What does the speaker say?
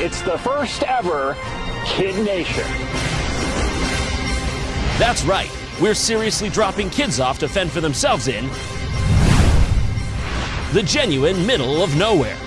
It's the first ever Kid Nation. That's right. We're seriously dropping kids off to fend for themselves in the genuine middle of nowhere.